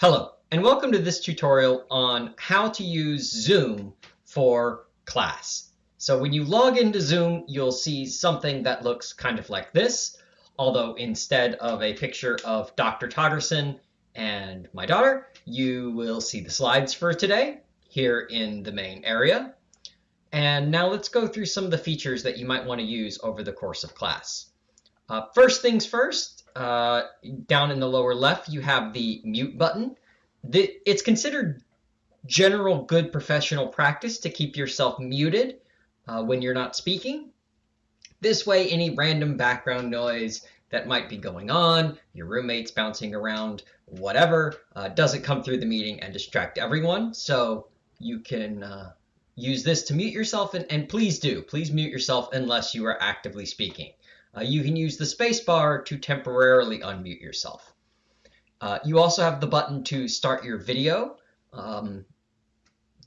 Hello, and welcome to this tutorial on how to use Zoom for class. So when you log into Zoom, you'll see something that looks kind of like this, although instead of a picture of Dr. Todderson and my daughter, you will see the slides for today here in the main area. And now let's go through some of the features that you might want to use over the course of class. Uh, first things first, uh, down in the lower left, you have the mute button. The, it's considered general good professional practice to keep yourself muted uh, when you're not speaking. This way, any random background noise that might be going on, your roommates bouncing around, whatever, uh, doesn't come through the meeting and distract everyone. So you can uh, use this to mute yourself, and, and please do. Please mute yourself unless you are actively speaking. Uh, you can use the spacebar to temporarily unmute yourself. Uh, you also have the button to start your video. Um,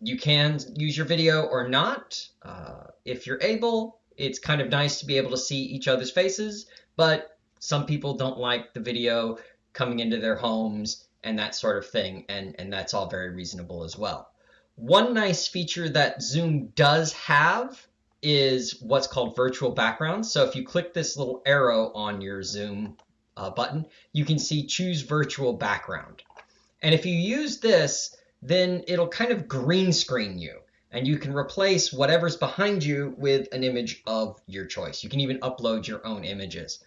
you can use your video or not. Uh, if you're able, it's kind of nice to be able to see each other's faces, but some people don't like the video coming into their homes and that sort of thing, and, and that's all very reasonable as well. One nice feature that Zoom does have is what's called virtual backgrounds. So if you click this little arrow on your Zoom uh, button, you can see choose virtual background. And if you use this, then it'll kind of green screen you and you can replace whatever's behind you with an image of your choice. You can even upload your own images.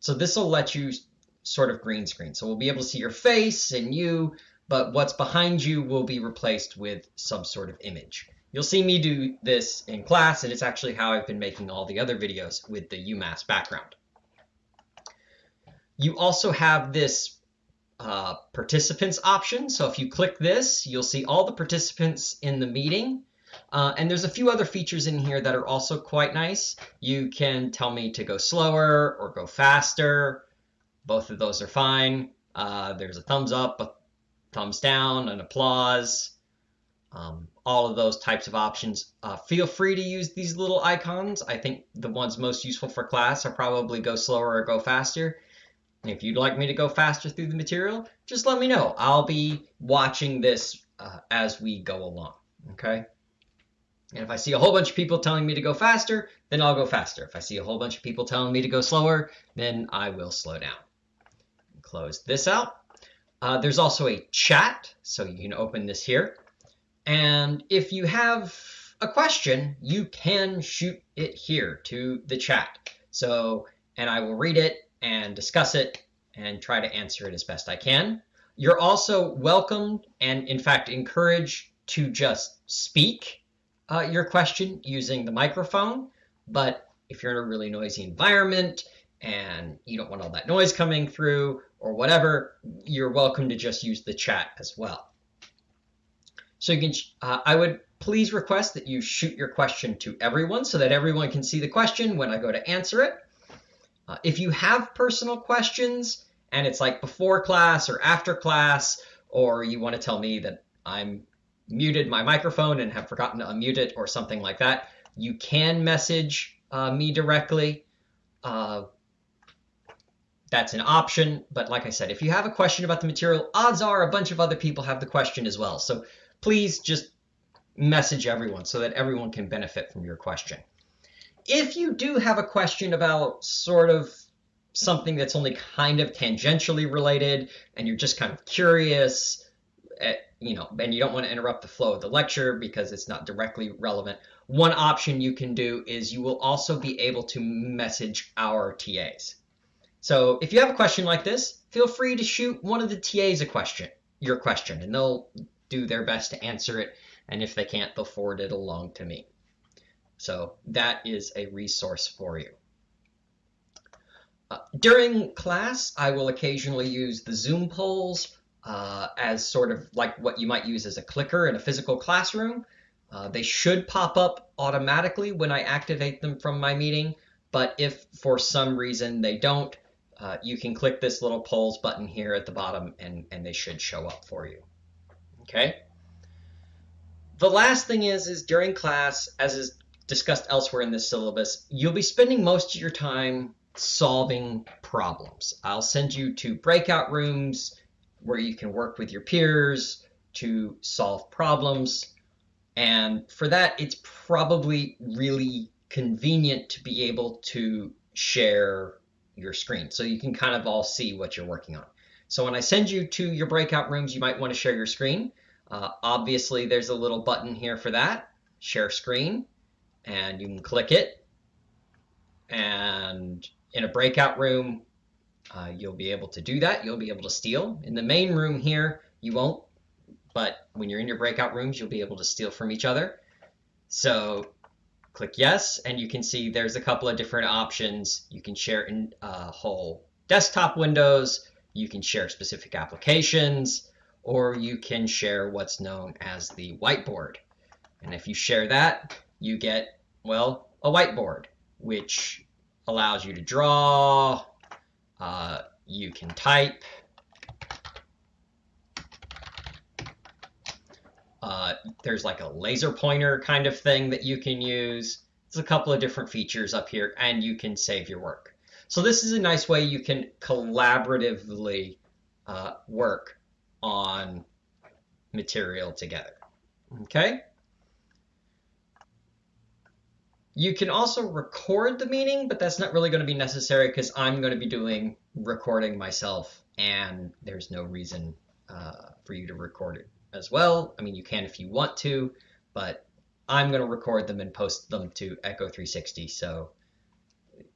So this will let you sort of green screen. So we'll be able to see your face and you, but what's behind you will be replaced with some sort of image. You'll see me do this in class, and it's actually how I've been making all the other videos with the UMass background. You also have this uh, participants option. So if you click this, you'll see all the participants in the meeting. Uh, and there's a few other features in here that are also quite nice. You can tell me to go slower or go faster. Both of those are fine. Uh, there's a thumbs up, a thumbs down, an applause um, all of those types of options. Uh, feel free to use these little icons. I think the ones most useful for class are probably go slower or go faster. If you'd like me to go faster through the material, just let me know. I'll be watching this uh, as we go along, okay? And if I see a whole bunch of people telling me to go faster, then I'll go faster. If I see a whole bunch of people telling me to go slower, then I will slow down. Close this out. Uh, there's also a chat, so you can open this here. And if you have a question, you can shoot it here to the chat. So, and I will read it and discuss it and try to answer it as best I can. You're also welcome and in fact encouraged to just speak uh, your question using the microphone. But if you're in a really noisy environment and you don't want all that noise coming through or whatever, you're welcome to just use the chat as well. So you can, uh, I would please request that you shoot your question to everyone so that everyone can see the question when I go to answer it. Uh, if you have personal questions and it's like before class or after class, or you want to tell me that I'm muted my microphone and have forgotten to unmute it or something like that, you can message uh, me directly. Uh, that's an option. But like I said, if you have a question about the material, odds are a bunch of other people have the question as well. So please just message everyone so that everyone can benefit from your question. If you do have a question about sort of something that's only kind of tangentially related and you're just kind of curious, at, eh, you know, and you don't want to interrupt the flow of the lecture because it's not directly relevant, one option you can do is you will also be able to message our TAs. So if you have a question like this, feel free to shoot one of the TAs a question, your question, and they'll do their best to answer it. And if they can't, they'll forward it along to me. So that is a resource for you. Uh, during class, I will occasionally use the Zoom polls uh, as sort of like what you might use as a clicker in a physical classroom. Uh, they should pop up automatically when I activate them from my meeting, but if for some reason they don't, uh, you can click this little polls button here at the bottom and, and they should show up for you. Okay. The last thing is, is during class, as is discussed elsewhere in this syllabus, you'll be spending most of your time solving problems. I'll send you to breakout rooms where you can work with your peers to solve problems. And for that, it's probably really convenient to be able to share your screen so you can kind of all see what you're working on. So when I send you to your breakout rooms, you might want to share your screen. Uh, obviously, there's a little button here for that, share screen, and you can click it. And in a breakout room, uh, you'll be able to do that. You'll be able to steal. In the main room here, you won't, but when you're in your breakout rooms, you'll be able to steal from each other. So click yes, and you can see there's a couple of different options. You can share in uh, whole desktop windows, you can share specific applications, or you can share what's known as the whiteboard. And if you share that, you get, well, a whiteboard, which allows you to draw, uh, you can type, uh, there's like a laser pointer kind of thing that you can use. There's a couple of different features up here, and you can save your work. So this is a nice way you can collaboratively uh, work on material together. Okay? You can also record the meeting, but that's not really going to be necessary because I'm going to be doing recording myself and there's no reason uh, for you to record it as well. I mean, you can if you want to, but I'm going to record them and post them to Echo 360, so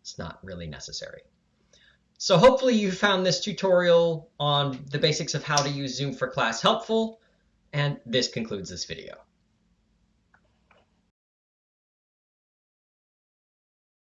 it's not really necessary. So hopefully you found this tutorial on the basics of how to use Zoom for Class helpful, and this concludes this video.